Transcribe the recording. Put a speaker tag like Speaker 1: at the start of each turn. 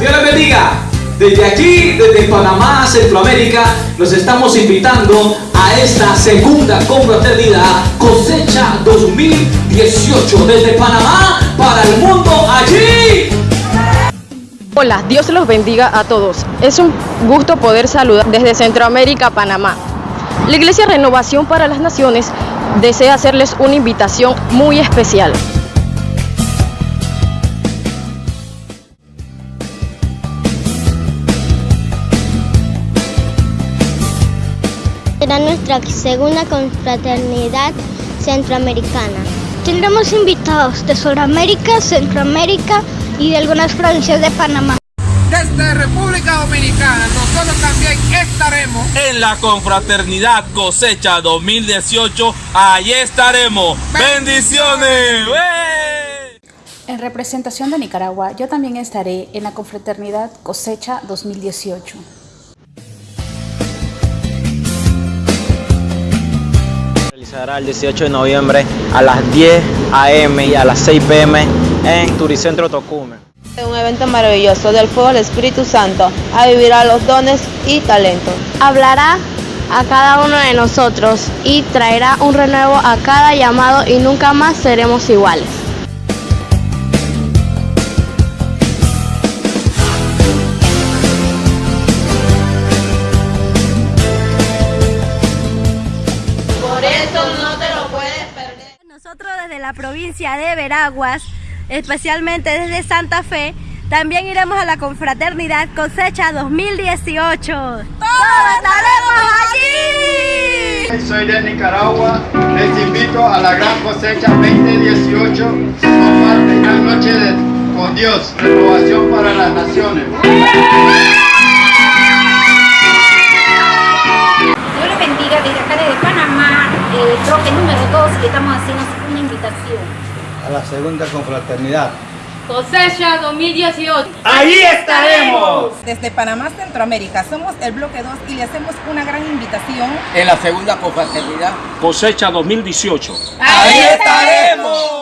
Speaker 1: Dios les bendiga. Desde aquí, desde Panamá, Centroamérica, los estamos invitando a esta segunda confraternidad cosecha 2018 desde Panamá para el mundo allí.
Speaker 2: Hola, Dios los bendiga a todos. Es un gusto poder saludar desde Centroamérica Panamá. La Iglesia Renovación para las Naciones desea hacerles una invitación muy especial.
Speaker 3: Será nuestra segunda confraternidad centroamericana. Tendremos invitados de Sudamérica, Centroamérica y de algunas provincias de Panamá.
Speaker 4: Desde República Dominicana nosotros también estaremos
Speaker 5: en la confraternidad cosecha 2018. Allí estaremos. Bendiciones.
Speaker 6: En representación de Nicaragua, yo también estaré en la confraternidad cosecha 2018.
Speaker 7: Realizará el 18 de noviembre a las 10 a.m. y a las 6 p.m. en Turicentro Tocumen.
Speaker 8: Un evento maravilloso del fuego del Espíritu Santo a vivir a los dones y talentos.
Speaker 3: Hablará a cada uno de nosotros y traerá un renuevo a cada llamado y nunca más seremos iguales.
Speaker 9: Desde la provincia de Veraguas, especialmente desde Santa Fe, también iremos a la confraternidad cosecha 2018. ¡Todos estaremos allí!
Speaker 10: Soy de Nicaragua, les invito a la gran cosecha 2018, comparten una noche de, con Dios, renovación para las naciones.
Speaker 11: Dios les bendiga desde acá desde Panamá, eh, bloque número 2 y estamos haciendo
Speaker 12: A la segunda confraternidad.
Speaker 13: Cosecha 2018.
Speaker 5: ¡Ahí estaremos!
Speaker 14: Desde Panamá, Centroamérica, somos el bloque 2 y le hacemos una gran invitación.
Speaker 15: En la segunda confraternidad.
Speaker 5: Cosecha 2018.
Speaker 13: ¡Ahí estaremos!